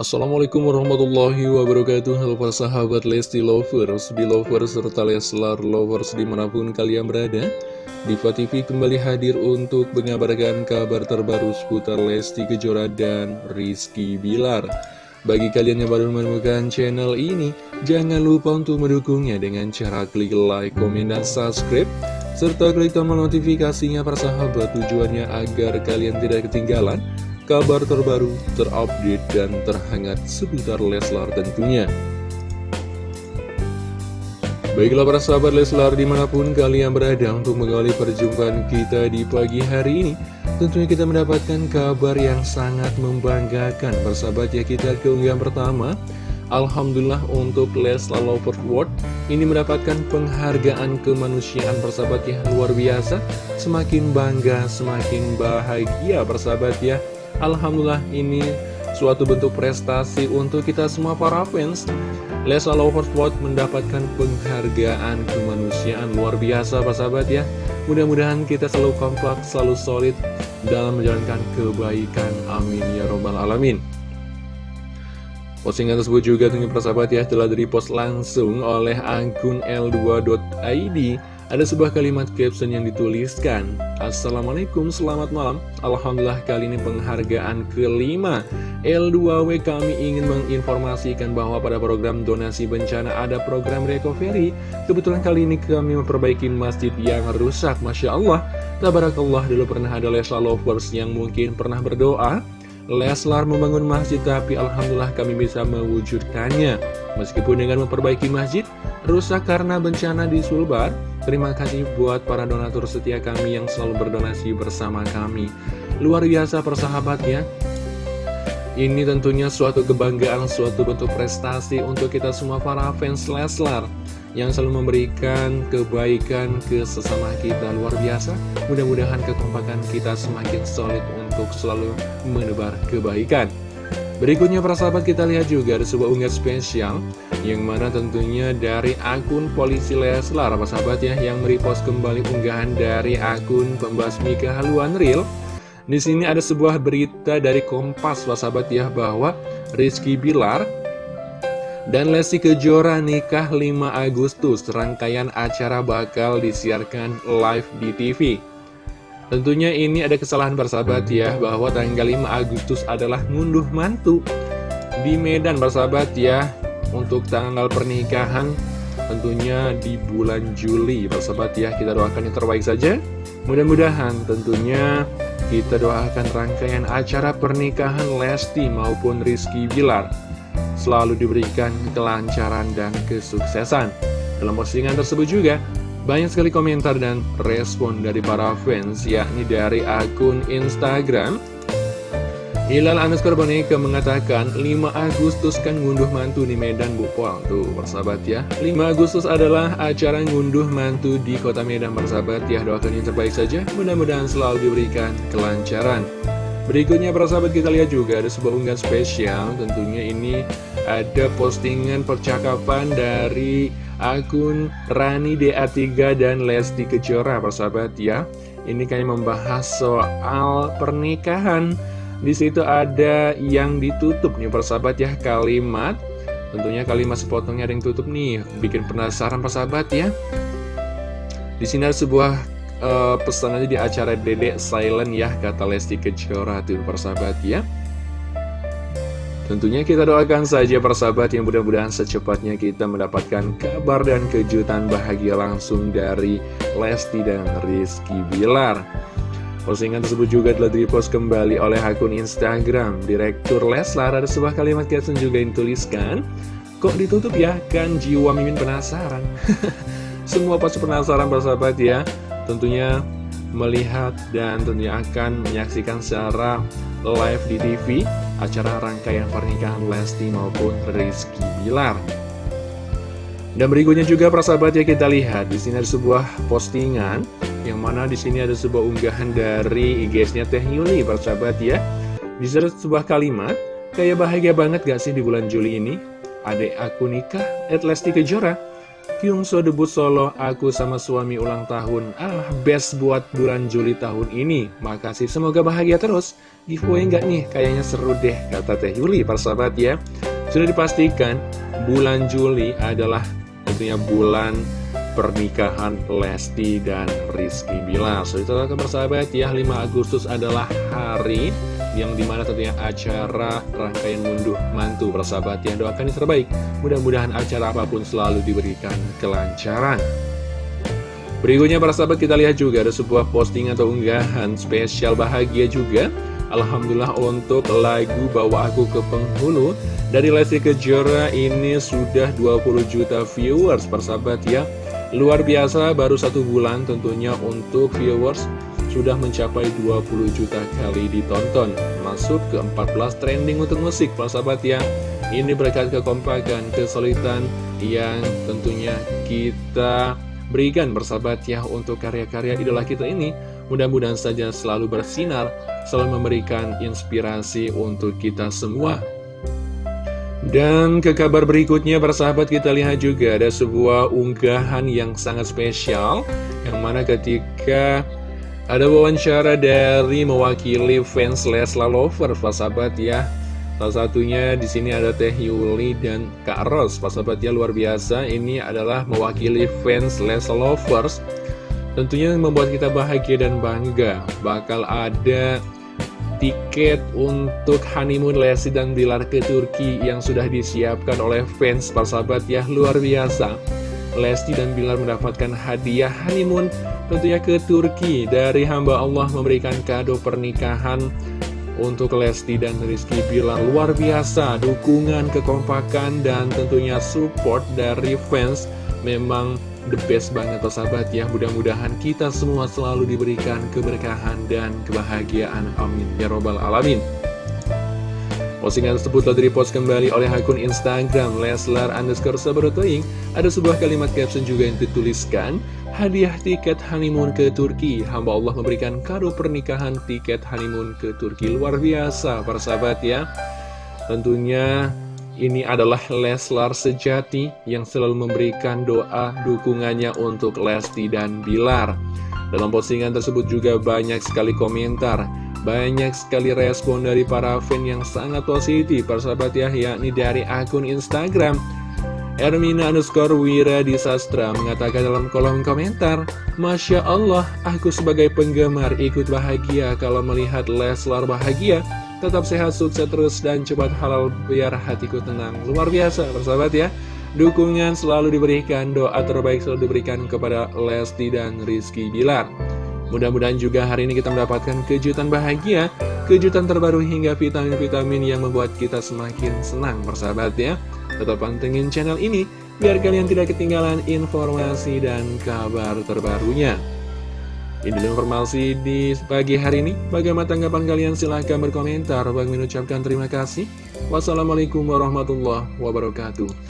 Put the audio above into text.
Assalamualaikum warahmatullahi wabarakatuh. Halo para sahabat Lesti Lovers, Belovers, serta Leslar Lovers di mana pun kalian berada Diva TV kembali hadir untuk mengabarkan kabar terbaru seputar Lesti Kejora dan Rizky Bilar. Bagi kalian yang baru menemukan channel ini Jangan lupa untuk mendukungnya dengan cara klik like, komen, dan subscribe serta klik tombol notifikasinya para sahabat. Tujuannya agar kalian tidak ketinggalan kabar terbaru, terupdate, dan terhangat seputar Leslar tentunya. Baiklah para sahabat Leslar di mana pun kalian berada untuk mengawali perjumpaan kita di pagi hari ini Tentunya kita mendapatkan kabar yang sangat membanggakan. Persahabat ya kita keunggahan pertama. Alhamdulillah untuk Leslar Lovers World ini mendapatkan penghargaan kemanusiaan. Persahabat ya luar biasa. Semakin bangga semakin bahagia persahabat ya Alhamdulillah ini suatu bentuk prestasi untuk kita semua para fans. Leslar Lovers mendapatkan penghargaan kemanusiaan. Luar biasa persahabat ya. Mudah-mudahan kita selalu kompak selalu solid dalam menjalankan kebaikan. Amin ya robbal alamin. Postingan tersebut juga tentunya persahabat ya telah di-repost langsung oleh akun L2.id Ada sebuah kalimat caption yang dituliskan. Assalamualaikum, selamat malam. Alhamdulillah kali ini penghargaan kelima L2W kami ingin menginformasikan bahwa pada program donasi bencana ada program recovery. Kebetulan kali ini kami memperbaiki masjid yang rusak. Masya Allah. Tabarakallah dulu pernah ada Lesla Lovers yang mungkin pernah berdoa. Leslar membangun masjid tapi Alhamdulillah kami bisa mewujudkannya. Meskipun dengan memperbaiki masjid rusak karena bencana di Sulbar Terima kasih buat para donatur setia kami yang selalu berdonasi bersama kami Luar biasa persahabat ya Ini tentunya suatu kebanggaan, suatu bentuk prestasi untuk kita semua para fans Leslar yang selalu memberikan kebaikan ke sesama kita luar biasa. Mudah-mudahan kekompakan kita semakin solid untuk selalu menebar kebaikan. Berikutnya para sahabat kita lihat juga ada sebuah unggahan spesial yang mana tentunya dari akun polisi Leslar para sahabat ya yang merepost kembali unggahan dari akun pembasmi kehaluan real. Di sini ada sebuah berita dari Kompas para sahabat ya bahwa Rizky Bilar dan Lesti Kejora nikah 5 Agustus, rangkaian acara bakal disiarkan live di TV. Tentunya ini ada kesalahan bersahabat ya, bahwa tanggal 5 Agustus adalah ngunduh mantu di Medan bersahabat ya, untuk tanggal pernikahan tentunya di bulan Juli bersahabat ya, kita doakan yang terbaik saja. Mudah-mudahan tentunya kita doakan rangkaian acara pernikahan Lesti maupun Rizky Bilar selalu diberikan kelancaran dan kesuksesan. Dalam postingan tersebut juga, banyak sekali komentar dan respon dari para fans, yakni dari akun Instagram. Hilal Anuskar Boneka mengatakan 5 Agustus kan ngunduh mantu di Medan Bu Pol Tuh persahabat ya. 5 Agustus adalah acara ngunduh mantu di kota Medan persahabat ya. Doakan yang terbaik saja. Mudah-mudahan selalu diberikan kelancaran. Berikutnya para sahabat kita lihat juga ada sebuah unggahan spesial. Tentunya ini ada postingan percakapan dari akun Rani DA3 dan Lesti Kejora para sahabat ya. Ini kayak membahas soal pernikahan. Di situ ada yang ditutup nih para sahabat ya. Kalimat Tentunya kalimat sepotongnya ada yang tutup nih. Bikin penasaran para sahabat ya. Di sini ada sebuah uh, pesan aja di acara Dedek Silent ya kata Lesti Kejora tuh persahabat ya Tentunya kita doakan saja persahabat yang mudah-mudahan secepatnya kita mendapatkan kabar dan kejutan bahagia langsung dari Lesti dan Rizky Bilar. Postingan tersebut juga telah dipost kembali oleh akun Instagram. Direktur Leslar ada sebuah kalimat caption juga yang tuliskan Kok ditutup ya? Kan jiwa mimin penasaran. Semua pasti penasaran persahabat ya. Tentunya melihat dan tentunya akan menyaksikan secara live di TV acara rangkaian pernikahan Lesti maupun Rizky Bilar. Dan berikutnya juga persahabat ya kita lihat di sini ada sebuah postingan yang mana di sini ada sebuah unggahan dari IG-nya Teh Yuli persahabat ya. Di sini ada sebuah kalimat kayak bahagia banget gak sih di bulan Juli ini? Adek aku nikah, at Lesti Kejora Kyungso debut solo, aku sama suami ulang tahun. Ah, best buat bulan Juli tahun ini. Makasih, semoga bahagia terus. Giveaway nggak nih? Kayaknya seru deh, kata Teh Yuli, persahabat ya. Sudah dipastikan, bulan Juli adalah tentunya bulan pernikahan Lesti dan Rizky Bilar. So, itu persahabat ya, 5 Agustus adalah hari yang di mana tentunya acara rangkaian munduh mantu persahabat yang doakan yang terbaik. Mudah-mudahan acara apa pun selalu diberikan kelancaran. Berikutnya para sahabat kita lihat juga ada sebuah posting atau unggahan spesial bahagia juga. Alhamdulillah untuk lagu Bawa Aku ke Penghulu dari Lesti Kejora ini sudah 20 juta viewers persahabat ya. Luar biasa baru satu bulan tentunya untuk viewers sudah mencapai 20 juta kali ditonton. Masuk ke 14 trending untuk musik Para sahabat ya. Ini berkat kekompakan, kesulitan Yang tentunya kita berikan bersahabat ya Untuk karya-karya idola kita ini. Mudah-mudahan saja selalu bersinar Selalu memberikan inspirasi untuk kita semua. Dan ke kabar berikutnya persahabat kita lihat juga ada sebuah unggahan yang sangat spesial Yang mana ketika ada wawancara dari mewakili fans Lesla Lover, Pak sahabat ya. Salah satunya di sini ada Teh Yuli dan Kak Ros, Pak sahabat ya luar biasa. Ini adalah mewakili fans Lesla Lovers. Tentunya membuat kita bahagia dan bangga. Bakal ada tiket untuk honeymoon Lesti dan Bilar ke Turki yang sudah disiapkan oleh fans Pak sahabat ya luar biasa. Lesti dan Bilar mendapatkan hadiah honeymoon tentunya ke Turki dari hamba Allah memberikan kado pernikahan untuk Lesti dan Rizky Bilar. Luar biasa dukungan kekompakan dan tentunya support dari fans. Memang the best banget sahabat ya. Mudah-mudahan kita semua selalu diberikan keberkahan dan kebahagiaan. Amin. Ya robbal alamin Postingan tersebut telah direpost kembali oleh akun Instagram Leslar underscore Sabarotoing. Ada sebuah kalimat caption juga yang dituliskan, Hadiah tiket honeymoon ke Turki. Hamba Allah memberikan kado pernikahan tiket honeymoon ke Turki. Luar biasa, para sahabat ya. Tentunya ini adalah Leslar sejati yang selalu memberikan doa dukungannya untuk Lesti dan Bilar. Dalam postingan tersebut juga banyak sekali komentar banyak sekali respon dari para fan yang sangat positif persahabat ya yakni dari akun Instagram Ermina underscore Wira Disastra mengatakan dalam kolom komentar Masya Allah, aku sebagai penggemar ikut bahagia. Kalau melihat Leslar bahagia Tetap sehat, sukses terus, dan cepat halal biar hatiku tenang. Luar biasa persahabat ya. Dukungan selalu diberikan, doa terbaik selalu diberikan kepada Lesti dan Rizky Bilar Mudah-mudahan juga hari ini kita mendapatkan kejutan bahagia, kejutan terbaru hingga vitamin-vitamin yang membuat kita semakin senang bersahabat ya. Tetap pantengin channel ini, biar kalian tidak ketinggalan informasi dan kabar terbarunya. Ini informasi di pagi hari ini. Bagaimana tanggapan kalian? Silahkan berkomentar. Bagi mengucapkan terima kasih. Wassalamualaikum warahmatullahi wabarakatuh.